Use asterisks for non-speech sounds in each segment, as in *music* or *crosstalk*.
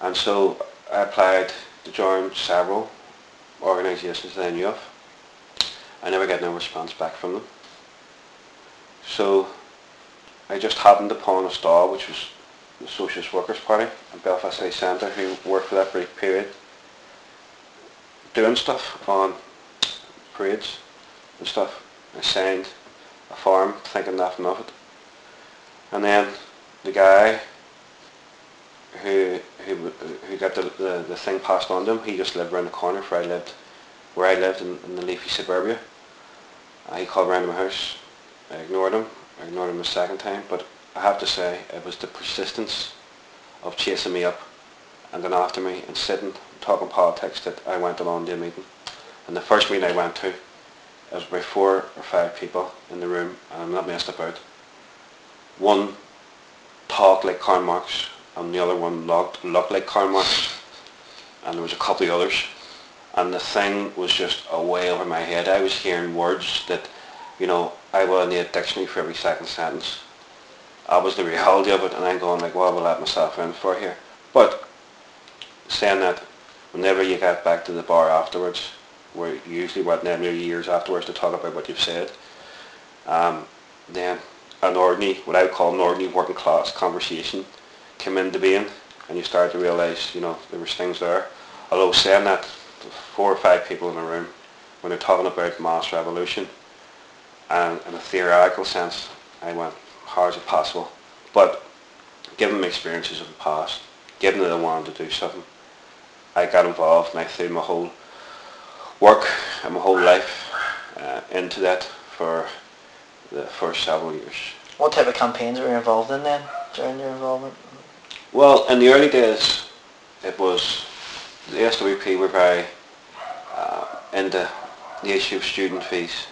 And so I applied to join several organisations that I knew of. I never got no response back from them. So I just happened upon a stall which was the Socialist Workers Party in Belfast City Centre who worked for that brief period doing stuff on parades and stuff. I signed a form thinking nothing of it. And then the guy who who who got the, the, the thing passed on to him, he just lived around the corner where I lived where I lived in, in the leafy suburbia. Uh, he called round to my house. I ignored him. I ignored him the second time, but I have to say it was the persistence of chasing me up and then after me and sitting talking politics that I went along to a meeting. And the first meeting I went to, there was about four or five people in the room and I'm not messed about. One talked like Karl Marx and the other one looked, looked like Karl Marx and there was a couple of others and the thing was just away over my head. I was hearing words that, you know, I would need a dictionary for every second sentence. That was the reality of it and I'm going like, what will I let myself in for here? But saying that, whenever you get back to the bar afterwards, where usually what nearly years afterwards to talk about what you've said, um, then an ordinary, what I would call an ordinary working class conversation came into being and you start to realise, you know, there was things there. Although saying that, four or five people in a room, when they're talking about mass revolution, and in a theoretical sense, I went, how is it possible? But given my experiences of the past, given that I wanted to do something, I got involved and I threw my whole work and my whole life uh, into that for the first several years. What type of campaigns were you involved in then during your involvement? Well, in the early days, it was the SWP were very uh, into the issue of student fees.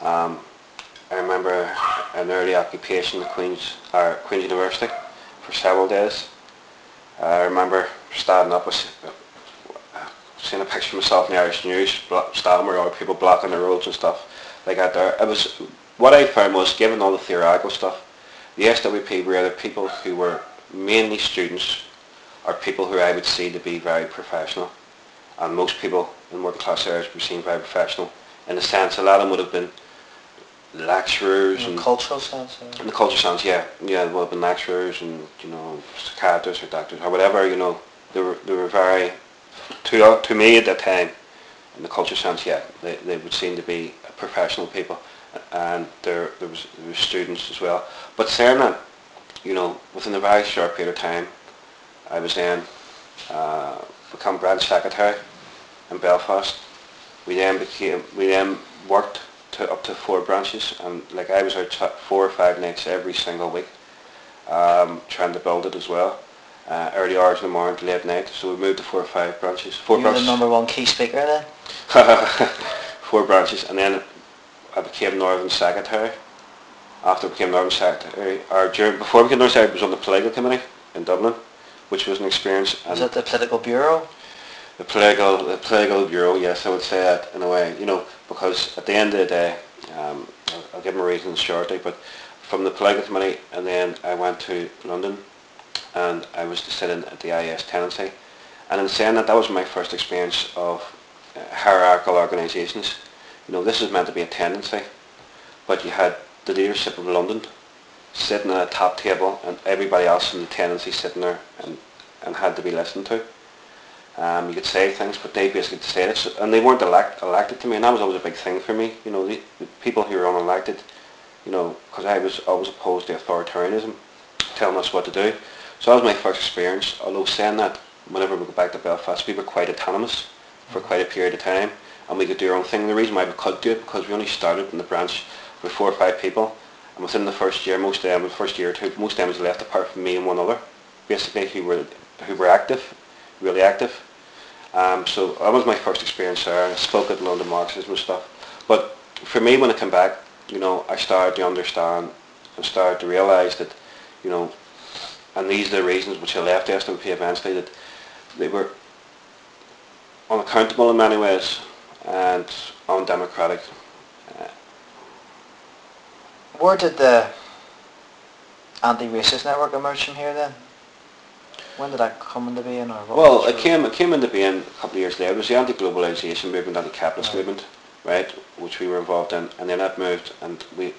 Um, I remember an early occupation at Queen's, Queen's University for several days. I remember standing up with uh, seeing a picture of myself in the Irish News, standing where other people blocking the roads and stuff like that there. It was, what I found was, given all the theoretical stuff, the SWP were either people who were mainly students are people who I would see to be very professional. And most people in working class areas were seen very professional. In a sense, a lot of them would have been lecturers In and cultural sense? or- in the cultural sense, yeah, yeah, well, been lecturers and you know psychiatrists or doctors or whatever, you know, they were they were very to to me at that time, in the culture sense, yeah, they they would seem to be professional people, and there there was there was students as well. But saying that, you know, within a very short period of time, I was then uh, become branch secretary in Belfast. We then became we then worked to up to four branches and like I was out four or five nights every single week um, trying to build it as well. Uh, early hours in the morning to late night. So we moved to four or five branches. Four You were the number one key speaker then? *laughs* four branches and then I became Northern Secretary. After I became Northern Secretary, or during, before I became Northern Secretary I was on the political committee in Dublin, which was an experience. Was it the political bureau? the political the political bureau, yes, I would say that in a way, you know, because at the end of the day, um, I'll, I'll give my reasons shortly, but from the political committee, and then I went to London, and I was to sit in at the IS tendency, and in saying that, that was my first experience of uh, hierarchical organisations. You know, this is meant to be a tendency, but you had the leadership of London sitting at a top table, and everybody else in the tendency sitting there and, and had to be listened to. Um, you could say things, but they basically it, So- and they weren't elect, elected to me, and that was always a big thing for me. You know, the, the people who were unelected, you know, because I was always opposed to authoritarianism, telling us what to do. So that was my first experience. Although saying that, whenever we go back to Belfast, we were quite autonomous for quite a period of time, and we could do our own thing. The reason why we could do it because we only started in the branch with four or five people, and within the first year, most of them, the first year or two, most of them was left apart from me and one other, basically who were who were active, really active. Um, so that was my first experience there. I spoke at London Marxism and stuff. But for me, when I came back, you know, I started to understand and started to realise that, you know, and these are the reasons which I left SWP eventually, that they were unaccountable in many ways and undemocratic. Uh, Where did the anti-racist network emerge from here then? When did that come into being? Or what Well, it came it came into being a couple of years later. It was the anti-globalisation movement, anti-capitalist Right. movement, right, which we were involved in, and then that moved, and we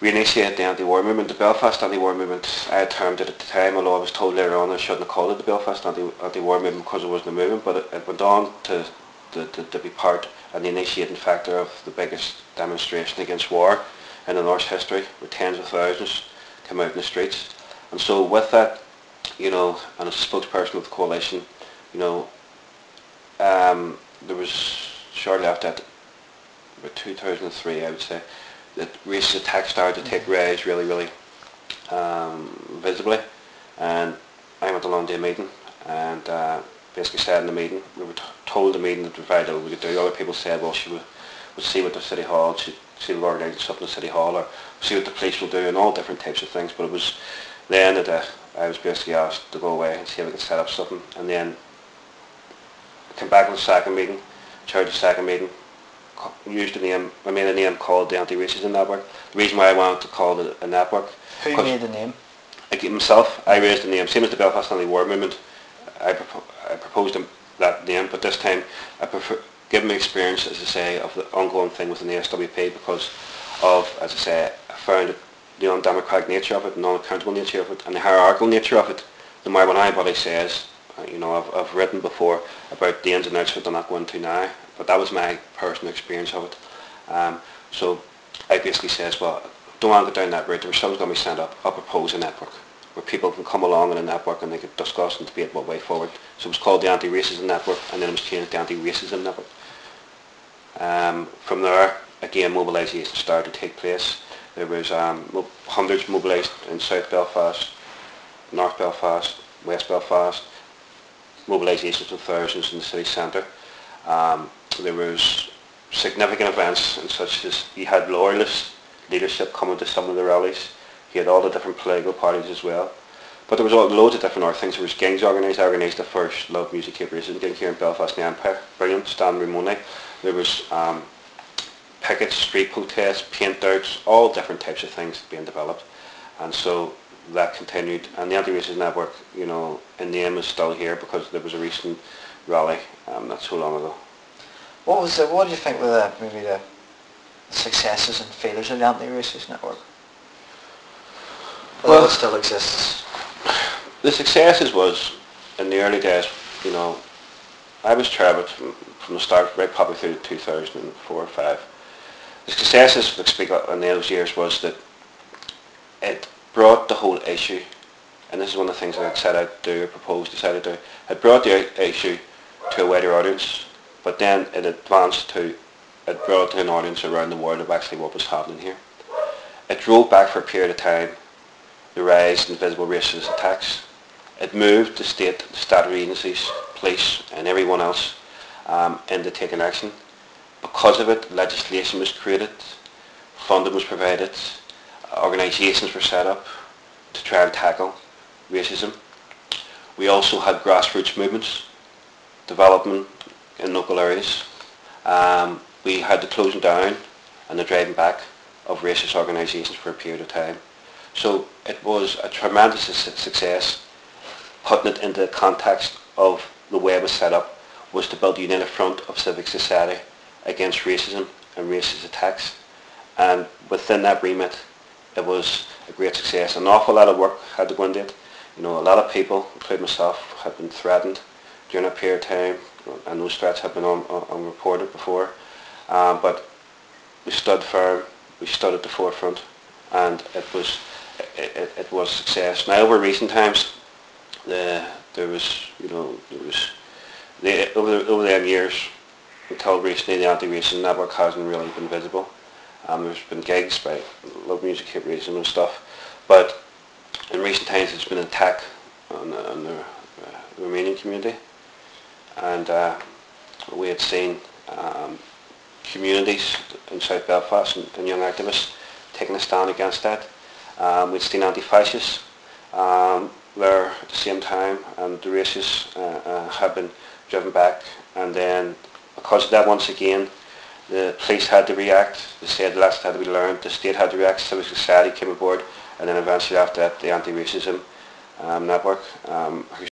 we initiated the anti-war movement, the Belfast anti-war movement. I had termed it at the time, although I was told later on I shouldn't have called it the Belfast anti- anti-war movement because it wasn't a movement, but it, it went on to, to, to, to be part and the initiating factor of the biggest demonstration against war in the North's history, where tens of thousands came out in the streets. And so with that, you know, and as a spokesperson of the coalition, you know, um, there was shortly after that, about 2003 I would say, that racist attacks started to take rise really, really um, visibly. And I went along to a long day meeting and uh, basically said in the meeting, we were t- told the meeting that we provided what we could do. Other people said, well, she would, would see what the City Hall, she would organise something in the City Hall or see what the police will do and all different types of things. But it was then that uh, I was basically asked to go away and see if we could set up something. And then I came back on the second meeting, chaired the second meeting, used the name, I made a name called the Anti-Racism Network. The reason why I wanted to call it a network, Who made the name? I gave myself, I raised the name, same as the Belfast Anti-War Movement, I, propo- I proposed that name, but this time I prefer, given my experience, as I say, of the ongoing thing within the SWP because of, as I say, I found the undemocratic nature of it, and non-accountable nature of it, and the hierarchical nature of it. The more when anybody says, uh, you know, I've, I've written before about the ins and outs of it, I'm not going to now, but that was my personal experience of it. Um, so I basically says, well, don't want to go down that route. There was something going to be set up. I'll propose a network where people can come along in a network and they could discuss and debate what way forward. So it was called the Anti-Racism Network and then it was changed to Anti-Racism Network. Um, from there, again, mobilisation started to take place. There was um, hundreds mobilised in South Belfast, North Belfast, West Belfast, mobilisations of thousands in the city centre. Um, there was significant events and such as you had loyalist leadership coming to some of the rallies. You had all the different political parties as well. But there was all, loads of different other things. There was gigs organised. I organised the first Love Music Racism gig here in Belfast the Empire. Brilliant. Stan Ramone. There was um, pickets, street protests, paint outs, all different types of things being developed. And so that continued. And the Anti-Racism Network, you know, in the name is still here because there was a recent rally um, not so long ago. What was the, what do you think were the, maybe the successes and failures of the anti-racist network? Although Well- it still exists. The successes was in the early days, you know, I was of from, from the start, right probably through 2004 or 5. The successes, let's speak of in those years, was that it brought the whole issue, and this is one of the things that I said I'd do, or proposed, decided to do, it brought the issue to a wider audience, but then it advanced to, it brought to an audience around the world of actually what was happening here. It drove back for a period of time the rise in visible racist attacks. It moved the state, the statutory agencies, police and everyone else um, into taking action. Because of it, legislation was created, funding was provided, organisations were set up to try and tackle racism. We also had grassroots movements, development in local areas. Um, we had the closing down and the driving back of racist organisations for a period of time. So it was a tremendous success. Putting it into the context of the way it was set up was to build a united front of civic society against racism and racist attacks. And within that remit, it was a great success. An awful lot of work had to go into it. You know, a lot of people, including myself, had been threatened during that period of time, and those threats have been un- unreported before. Um, but we stood firm, we stood at the forefront, and it was it, it, it was a success. Now over recent times, the, there was you know there was the, over the, over the years until recently the anti-racism network hasn't really been visible. Um, there's been gigs by Love Music Hate Racism and stuff, but in recent times it's been an attack on, the- on the, uh, Romanian community, and uh, we had seen um, communities in South Belfast and, and young activists taking a stand against that. Um, we'd seen anti-fascists um, at the same time, and the racists uh, uh, have been driven back. And then, because of that, once again, the police had to react. They said the state lessons had to be learned. The state had to react. Civil society came aboard, and then eventually after that, the anti-racism um, network um,